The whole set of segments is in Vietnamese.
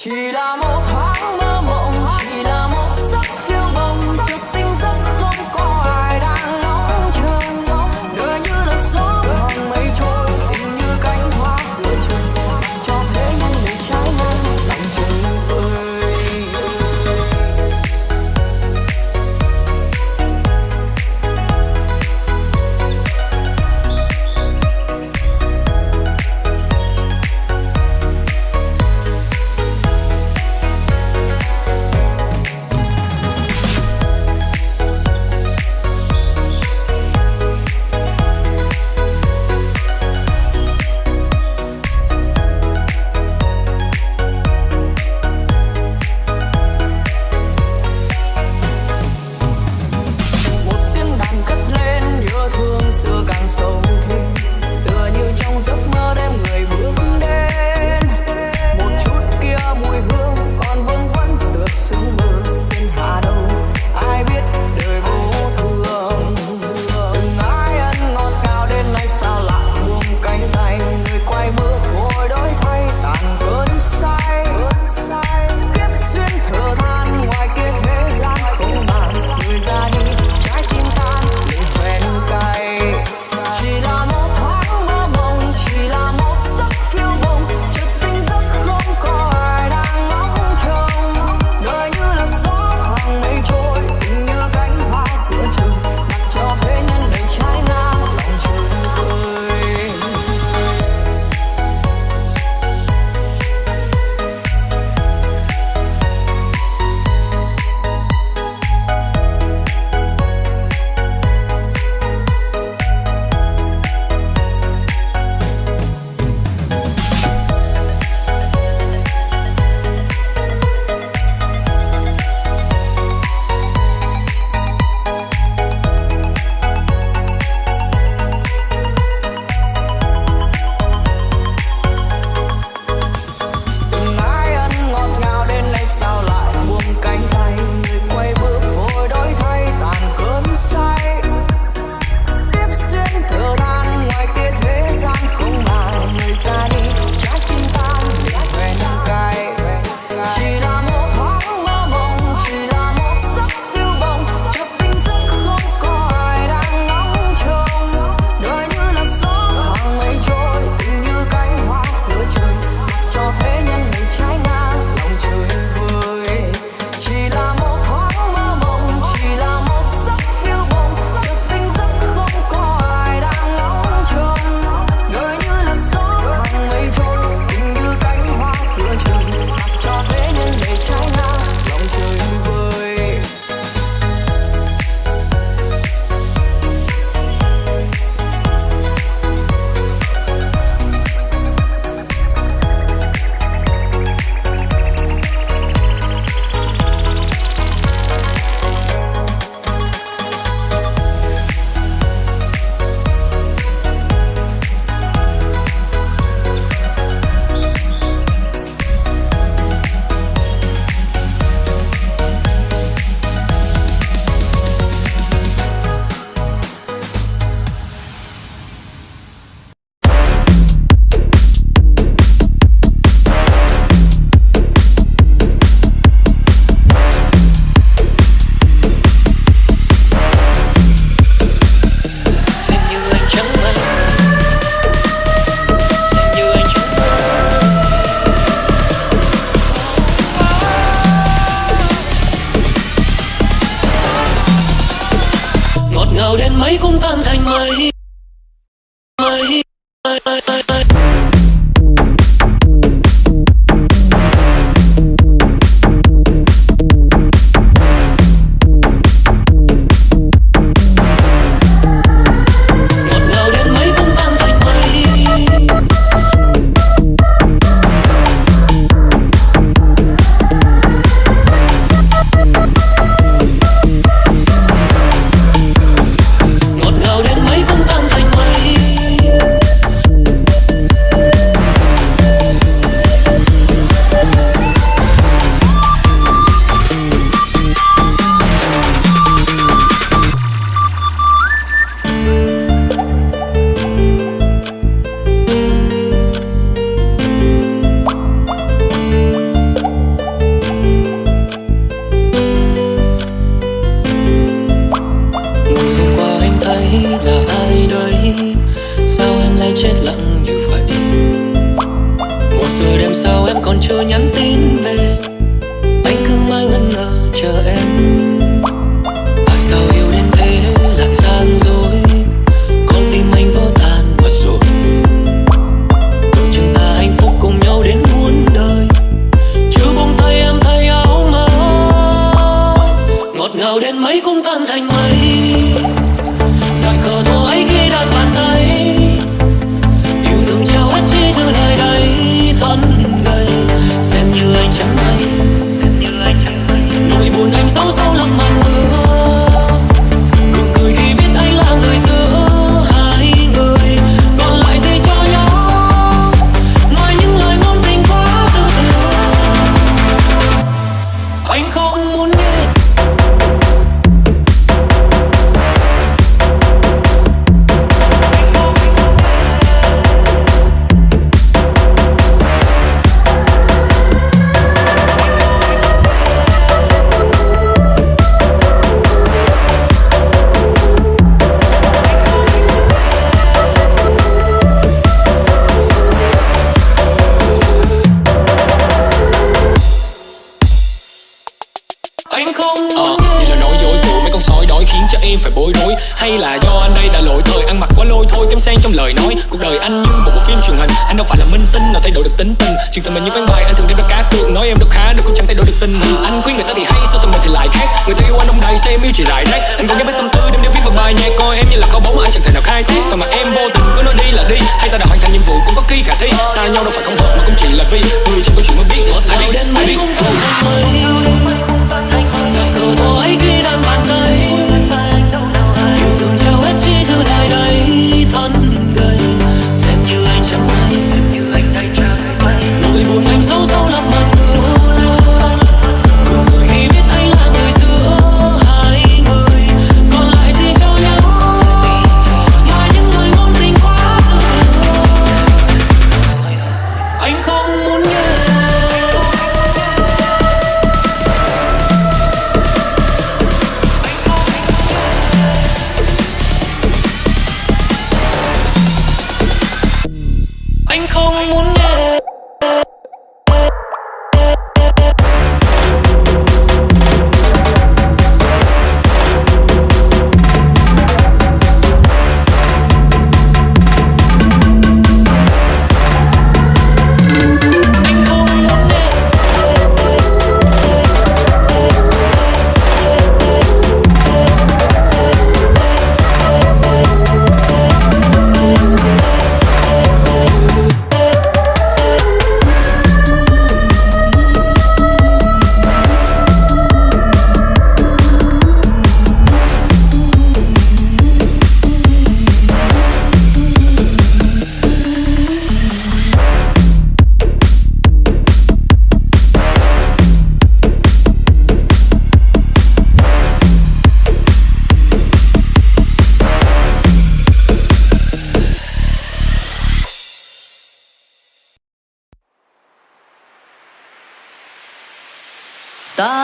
ひらもた ấy cũng tan thành mây. Phim truyền hình. Anh đâu phải là minh tinh nào thay đổi được tính tình. Chuyện tình mình như ván bài, anh thường đem ra cá cược. Nói em đâu khá được cũng chẳng thay đổi được tình hình Anh khuyên người ta thì hay, sao tình mình thì lại khác? Người ta yêu anh đông đầy sao em yêu chỉ rải rác. Anh còn nhớ mấy tâm tư đem để viết vào bài nhạc, Coi em như là kho báu mà anh chẳng thể nào khai thác. Và mà em vô tình cứ nói đi là đi, Hay ta đã hoàn thành nhiệm vụ cũng có khi khả thi. Xa nhau đâu phải không hợp mà cũng chỉ là vì Người chỉ có chuyện mới biết ai Nào biết đến ai biết như anh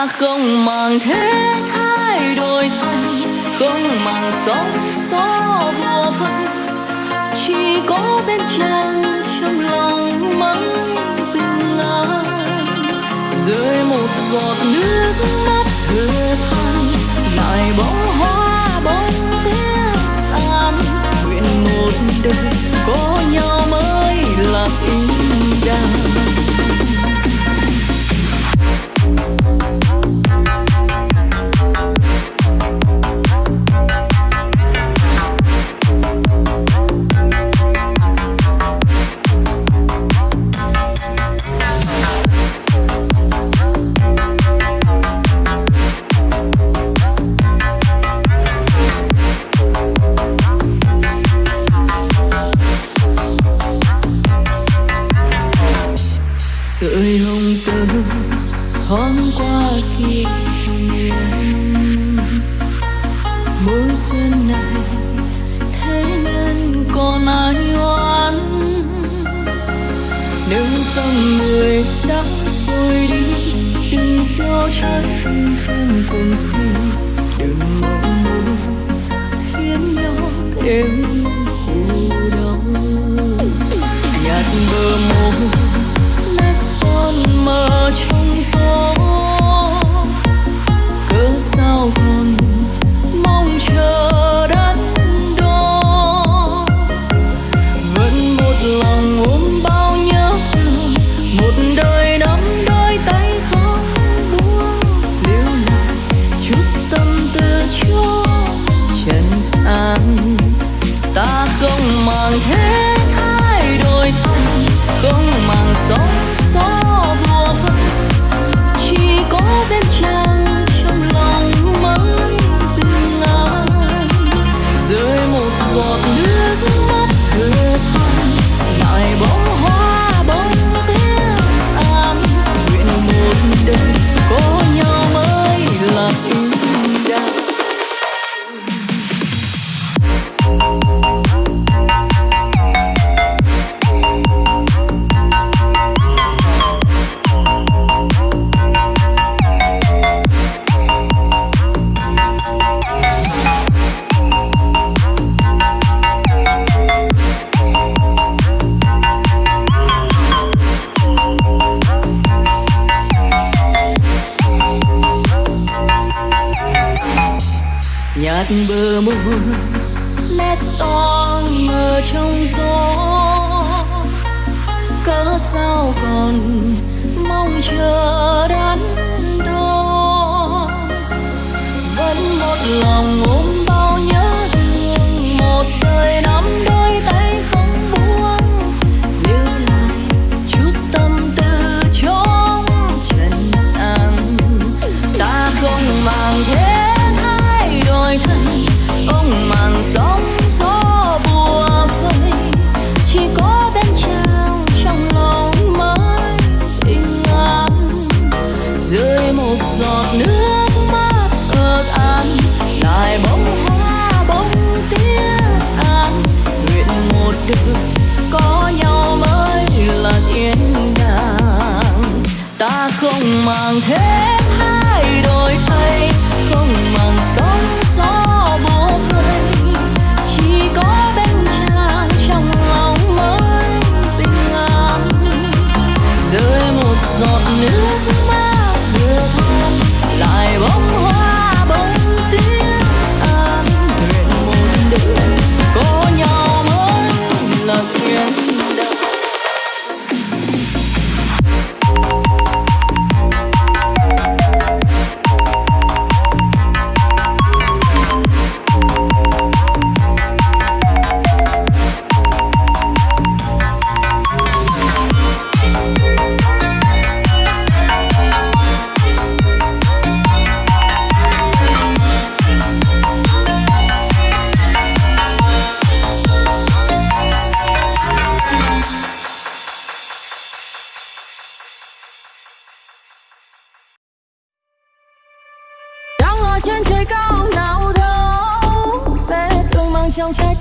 ta không màng thế thay đổi thay, không màng sóng gió vô phân chỉ có bên chân trong lòng mãi bình an. Rơi một giọt nước mắt thừa than lại bóng hoa bóng tiếng tan nguyện một đời có nhau mới là ý đàng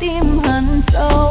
tim hằn sâu.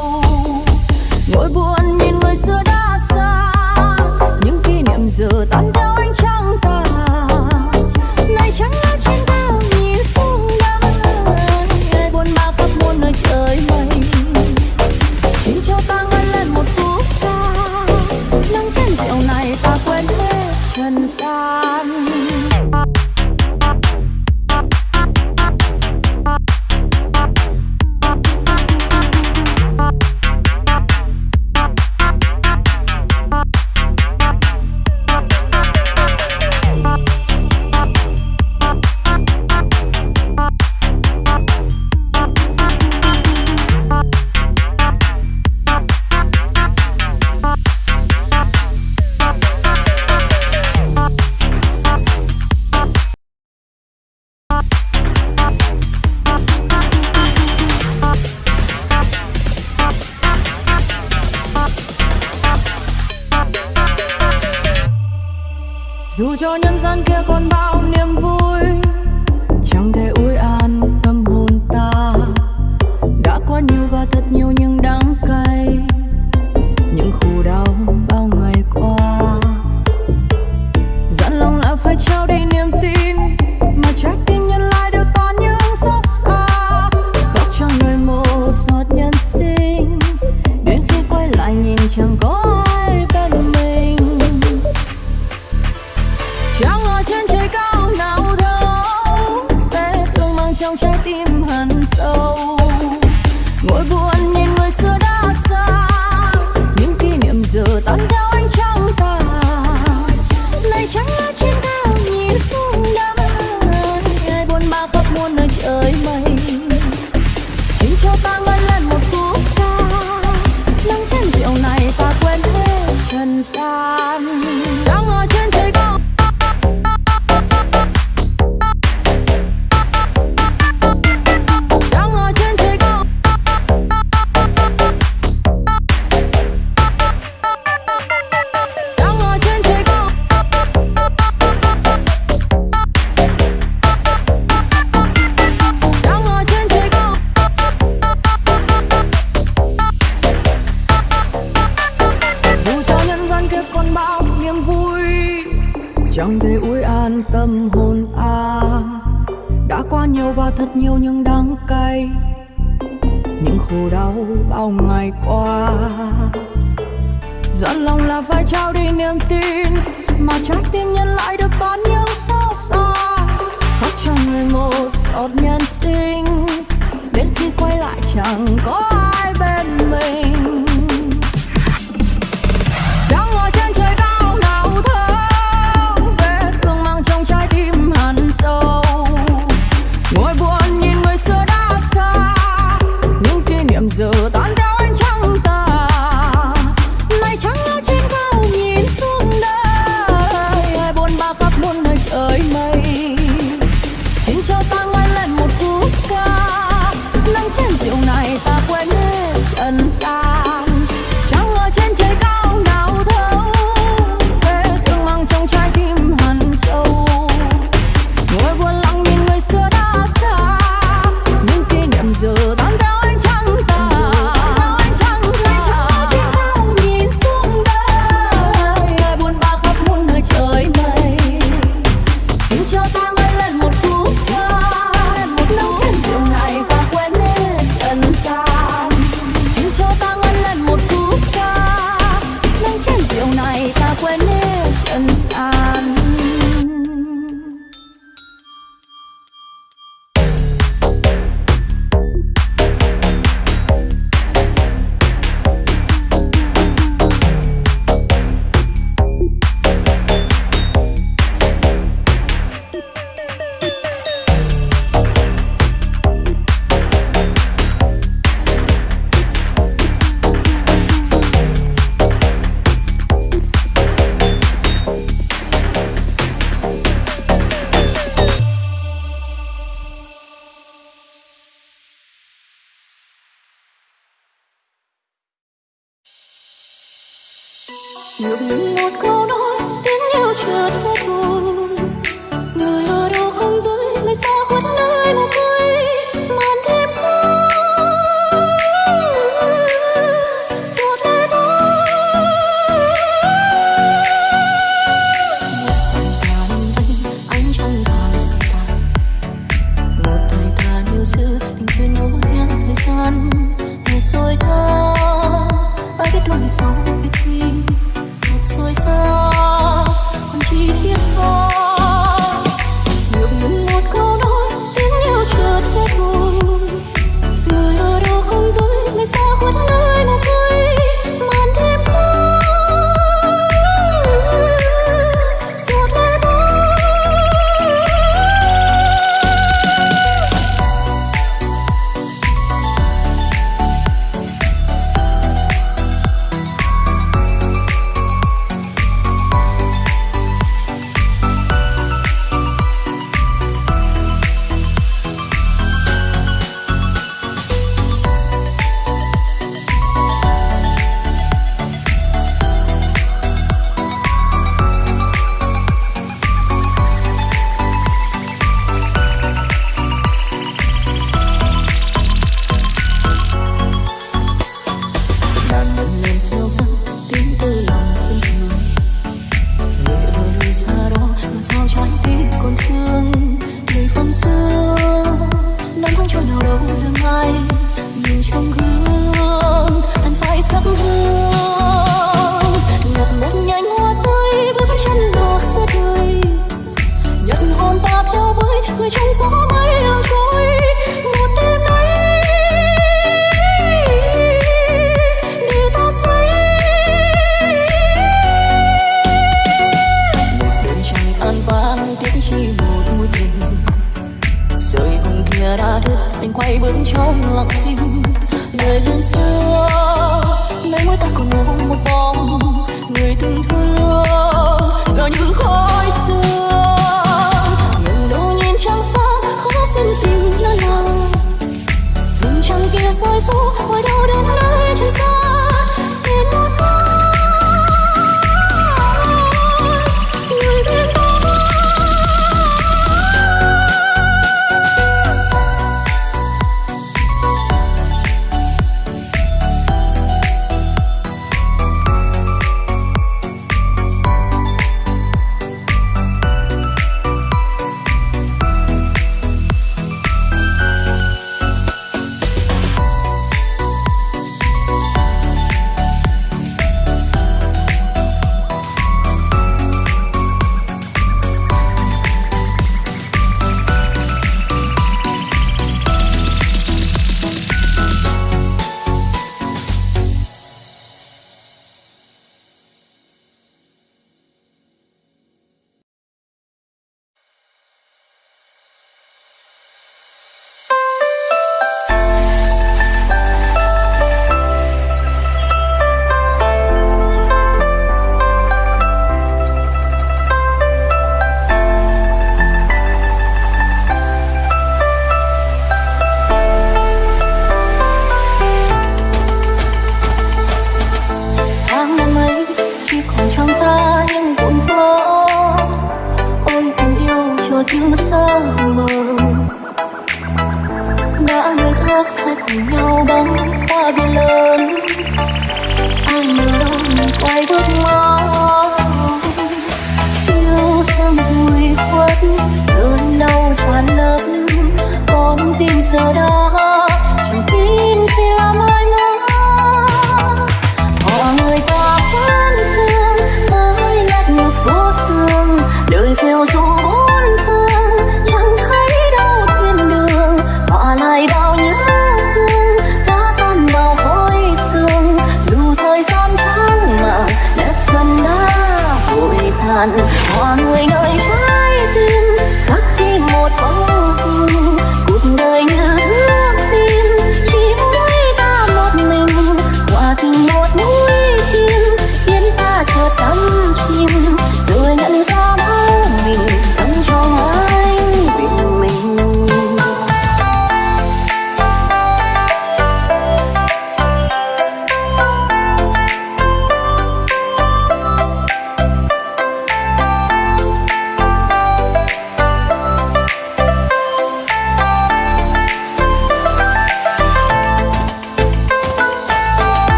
kia còn bao niềm vui. Chẳng thể ủi an tâm hồn ta. Đã quá nhiều và thật nhiều nhưng thật nhiều những đắng cay. Những khổ đau bao ngày qua. Dọn lòng là phải trao đi niềm tin, mà trái tim nhân lại được bán nhau xót xa. Khóc cho người một giọt nhân sinh, đến khi quay lại chẳng có ai bên mình. Đôi sau biết khi một rồi sao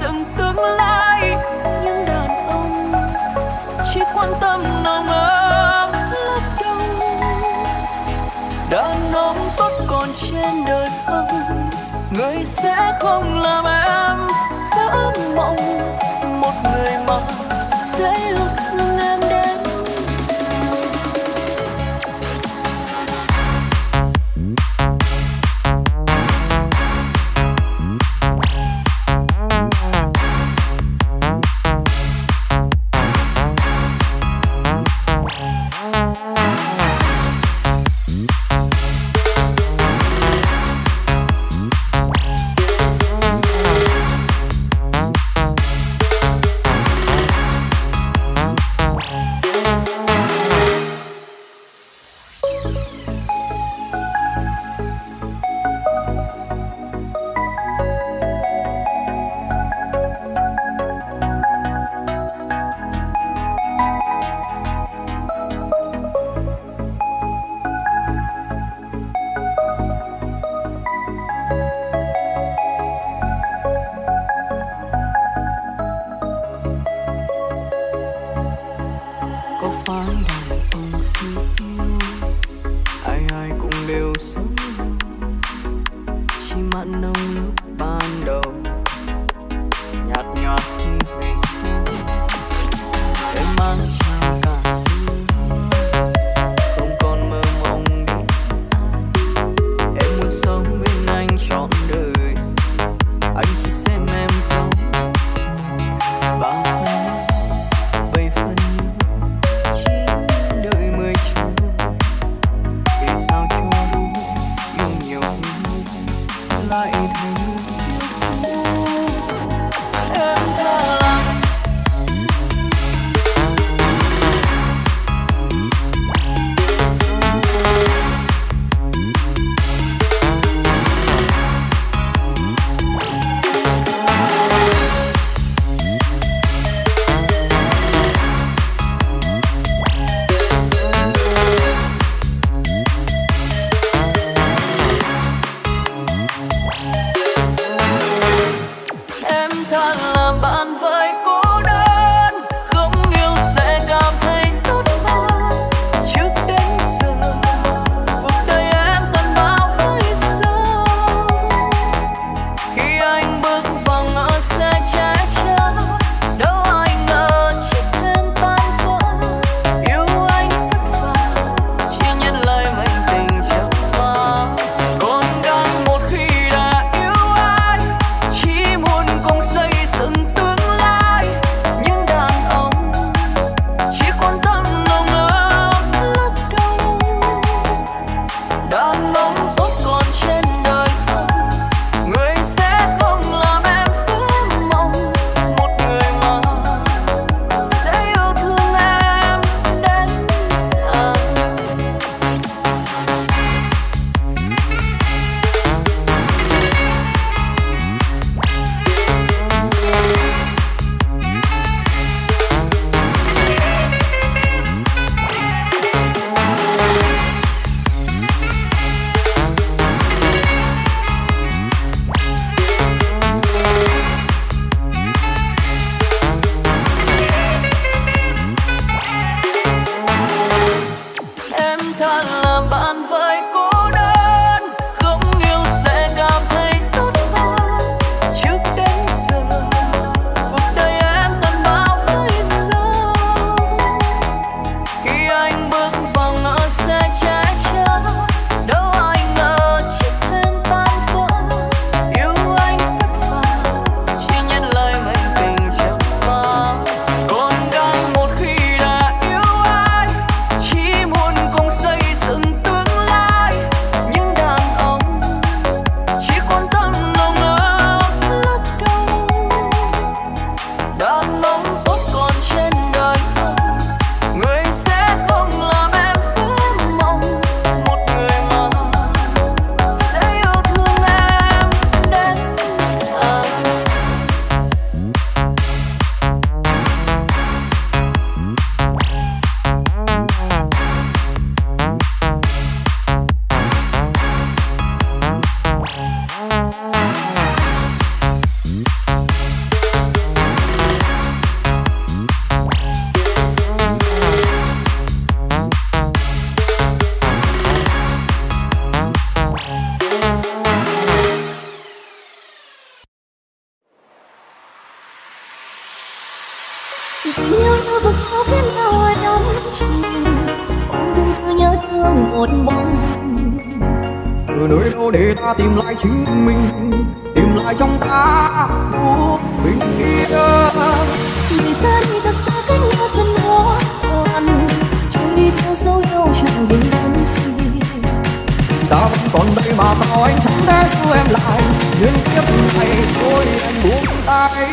dựng tương lai. Những đàn ông chỉ quan tâm nồng ấm lấp đâu đàn ông tốt còn trên đời không, người sẽ không làm em. Vỡ mộng một người mà sẽ để ta tìm lại chính mình tìm lại trong ta phút bình yên. Vì xa đi thật xa cách nhau dần hóa hoàn trôi đi theo dấu yêu chẳng vương vấn gì ta vẫn còn đây mà sao anh chẳng thể giữ em lại nhưng kiếp này thôi anh buông tay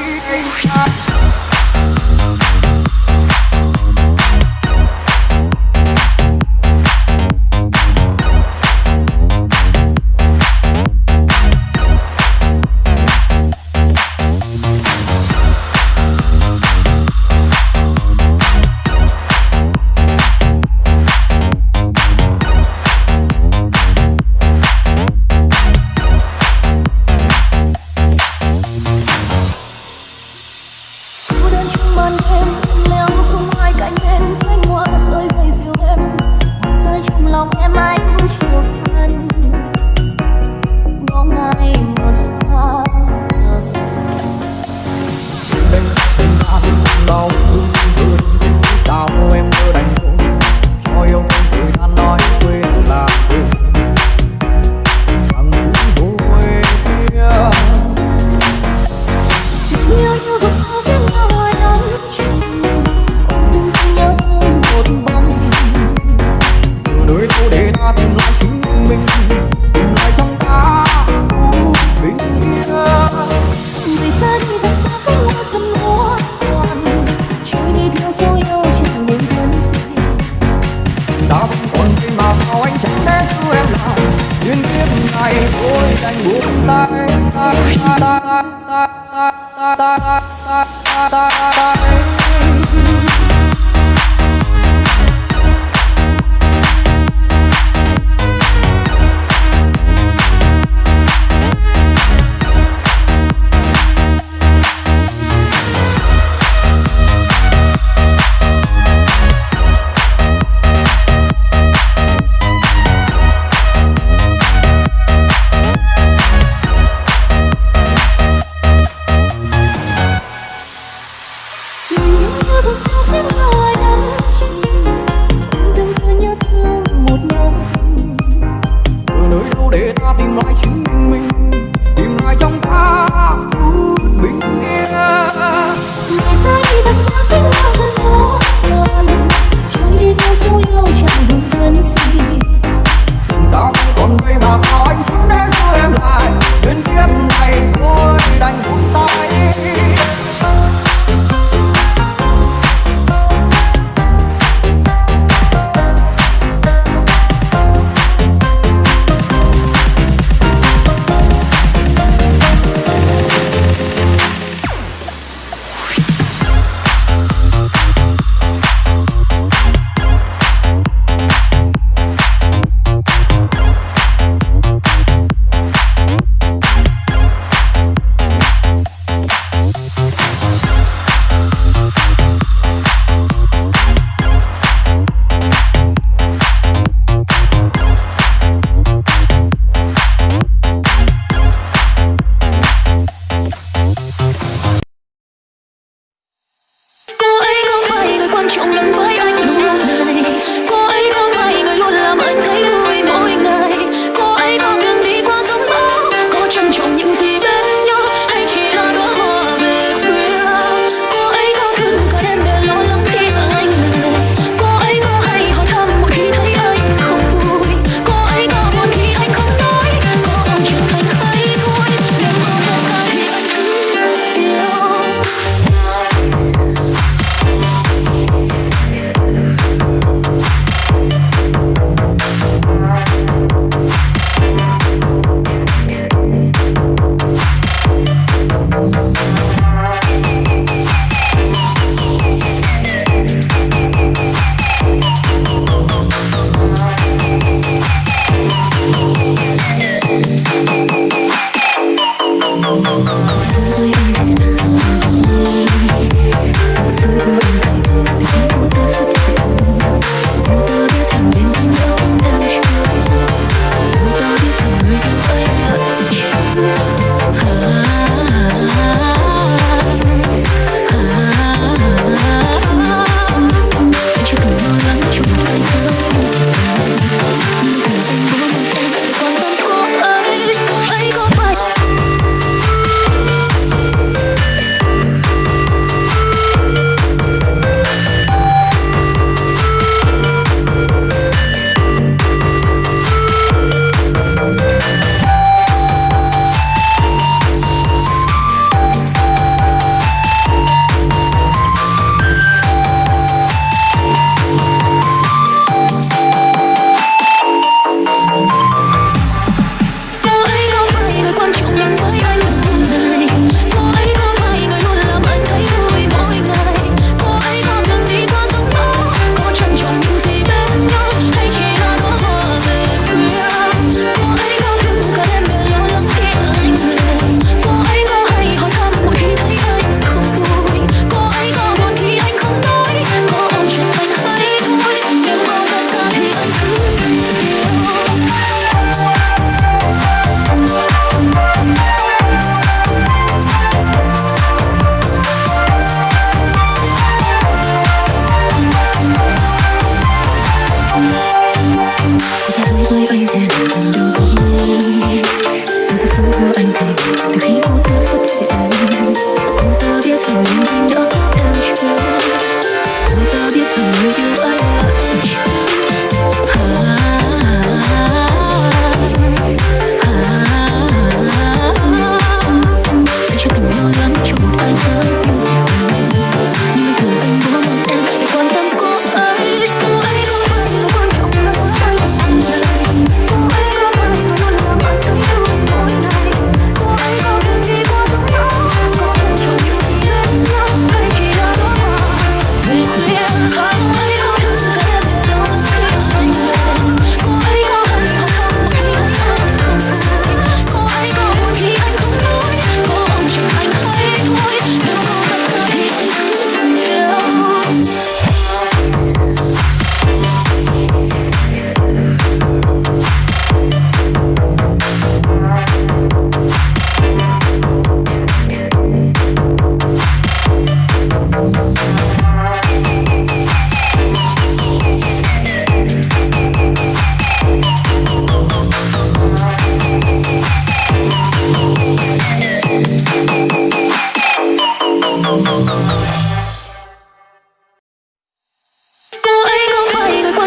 go and take the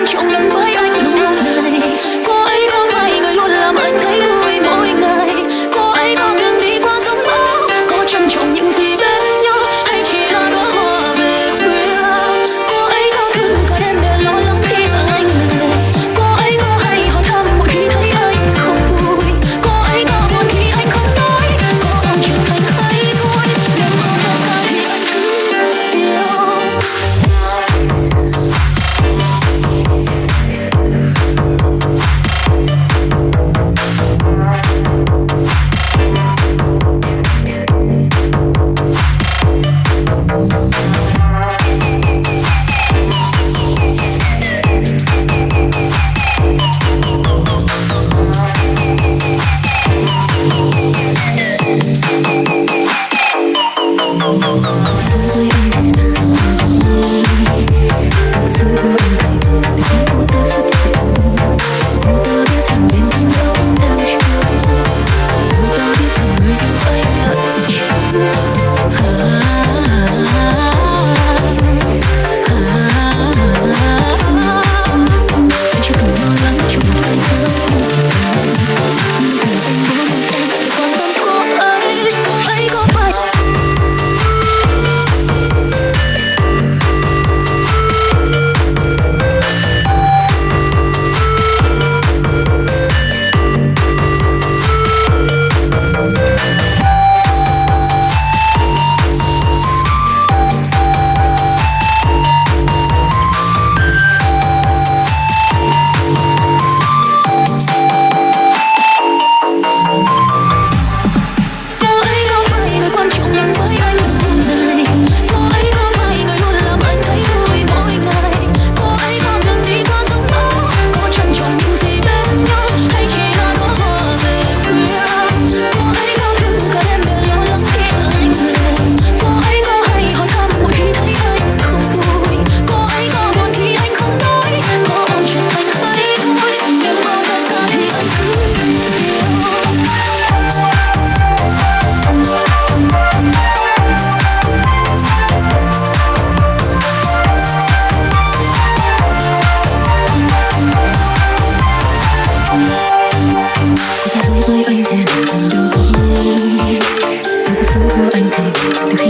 con trộn lẫn với contigo.